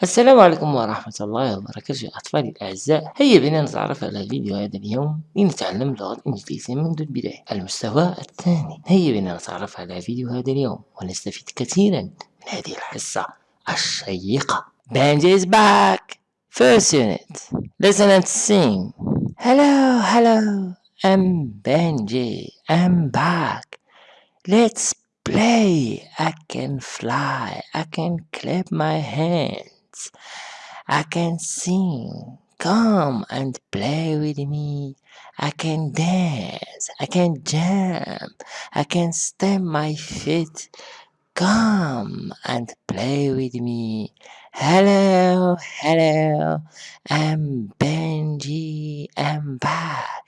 السلام عليكم ورحمة الله وبركاته. أطفالي الأعزاء هيا بنا نتعرف على فيديو هذا اليوم لنتعلم اللغة الإنجليزية منذ البداية. المستوى الثاني هيا بنا نتعرف على فيديو هذا اليوم ونستفيد كثيرا من هذه الحصة الشيقة. Benji is back! First unit. Listen and sing. Hello, hello. I'm Benji. I'm back. Let's play. I can fly. I can clap my hands I can sing. Come and play with me. I can dance. I can jump. I can stamp my feet. Come and play with me. Hello, hello. I'm Benji. I'm back.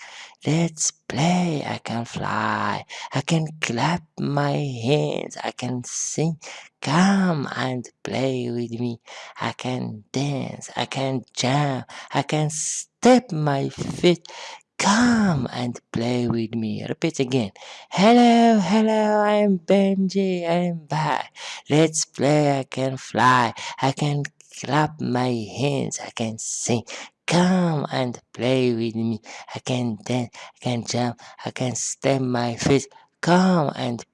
Let's play. I can fly. I can clap my hands. I can sing. Come and play with me. I can dance. I can jump. I can step my feet. Come and play with me. Repeat again. Hello, hello, I'm Benji. I'm back. Let's play. I can fly. I can clap my hands. I can sing. Come and play with me. I can dance. I can jump. I can step my feet. Come and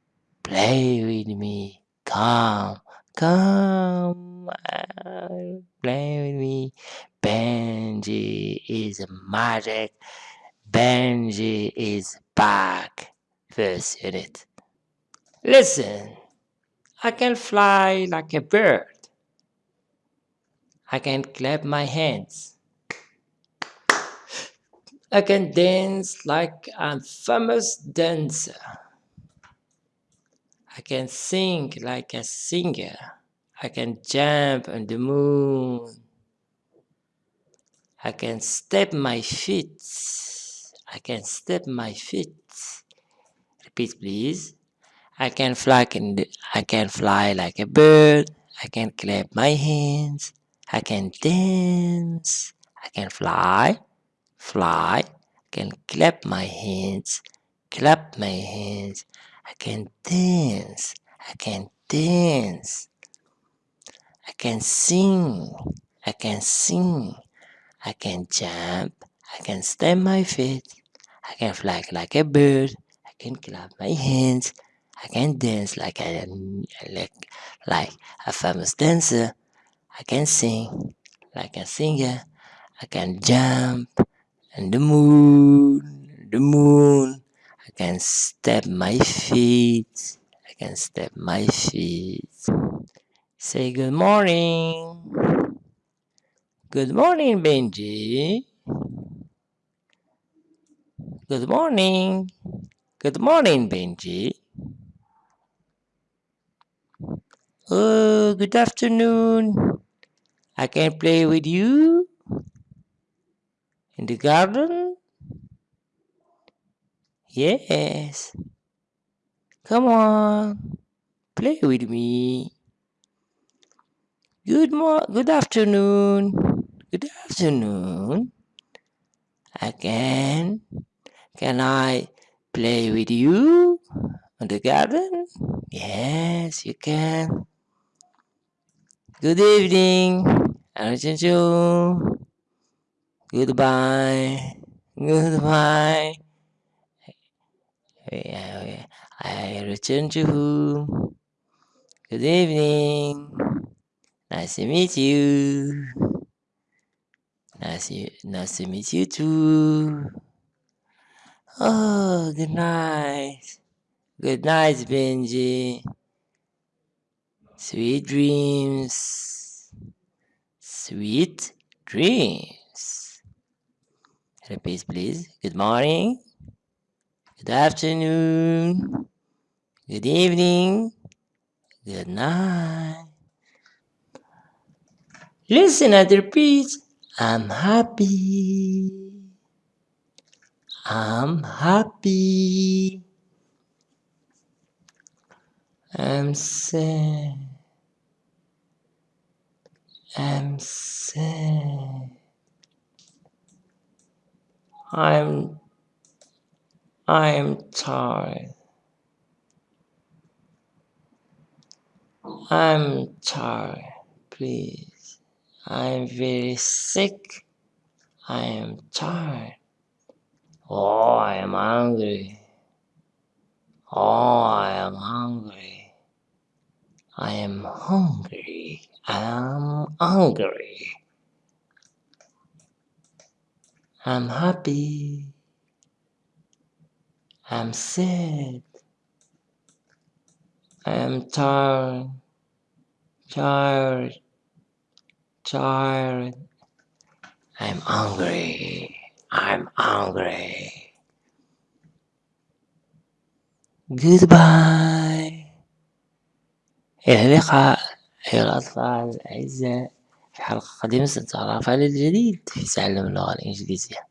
play with me. Come, come play with me. Benji is magic. Benji is back. First unit. Listen. I can fly like a bird. I can clap my hands. I can dance like a famous dancer. I can sing like a singer. I can jump on the moon. I can step my feet. I can step my feet. Repeat please. I can fly I can fly like a bird. I can clap my hands. I can dance. I can fly, fly. I can clap my hands, clap my hands. I can dance. I can dance. I can sing. I can sing. I can jump. I can stamp my feet. I can fly like a bird. I can clap my hands. I can dance like a like, like a famous dancer. I can sing like a singer. I can jump and the moon, the moon. I can step my feet. I can step my feet. Say good morning. Good morning, Benji. Good morning. Good morning, Benji. Oh, good afternoon. I can play with you in the garden. Yes. Come on. Play with me. Good mo good afternoon. Good afternoon. Again, can. I play with you in the garden? Yes, you can. Good evening. Arjunju. Goodbye. Goodbye. I return to home. Good evening. Nice to meet you. Nice, nice to meet you too. Oh, good night. Good night, Benji. Sweet dreams. Sweet dreams. Repeat, please. Good morning. Good afternoon. Good evening. Good night. Listen and repeat. I'm happy. I'm happy. I'm sad. I'm sad. I'm I'm tired. I'm tired. Please. I'm very sick. I am tired. Oh, I am hungry. Oh, I am hungry. I am hungry. I'm hungry. I'm happy. I'm sad. I am tired. Tired. Tired. I'm hungry. I'm hungry. Goodbye. إلى اللقاء أيها الأطفال الأعزاء في حلقة قادمة سنتعرف على الجديد. في تعلم اللغة الإنجليزية.